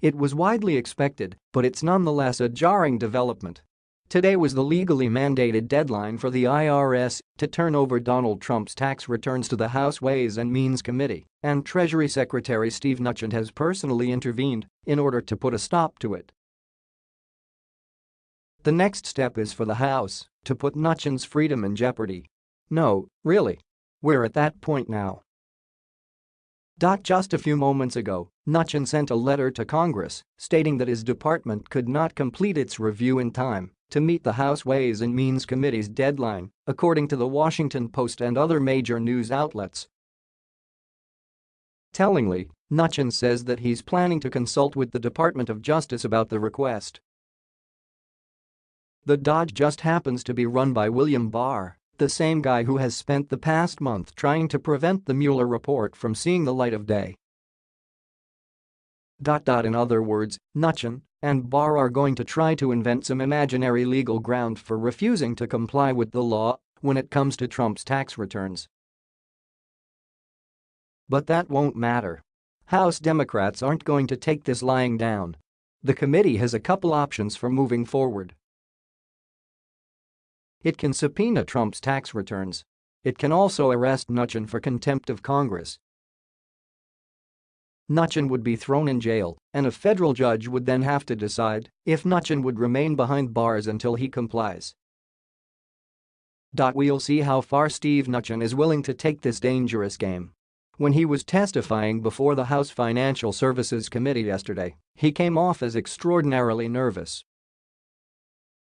It was widely expected, but it's nonetheless a jarring development. Today was the legally mandated deadline for the IRS to turn over Donald Trump's tax returns to the House Ways and Means Committee, and Treasury Secretary Steve Mnuchin has personally intervened in order to put a stop to it. The next step is for the House to put Mnuchin's freedom in jeopardy. No, really. We're at that point now. Just a few moments ago, Mnuchin sent a letter to Congress stating that his department could not complete its review in time to meet the House Ways and Means Committee's deadline, according to the Washington Post and other major news outlets. Tellingly, Mnuchin says that he's planning to consult with the Department of Justice about the request. The DOJ just happens to be run by William Barr, the same guy who has spent the past month trying to prevent the Mueller report from seeing the light of day. In other words, Mnuchin and Barr are going to try to invent some imaginary legal ground for refusing to comply with the law when it comes to Trump's tax returns. But that won't matter. House Democrats aren't going to take this lying down. The committee has a couple options for moving forward. It can subpoena Trump's tax returns. It can also arrest Mnuchin for contempt of Congress. Mnuchin would be thrown in jail, and a federal judge would then have to decide if Mnuchin would remain behind bars until he complies. We'll see how far Steve Mnuchin is willing to take this dangerous game. When he was testifying before the House Financial Services Committee yesterday, he came off as extraordinarily nervous.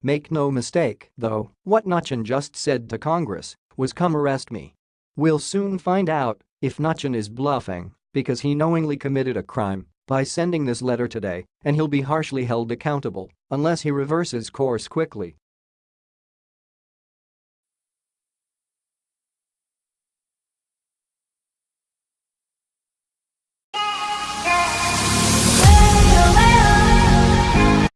Make no mistake, though, what Mnuchin just said to Congress was come arrest me. We'll soon find out if Mnuchin is bluffing because he knowingly committed a crime by sending this letter today and he'll be harshly held accountable unless he reverses course quickly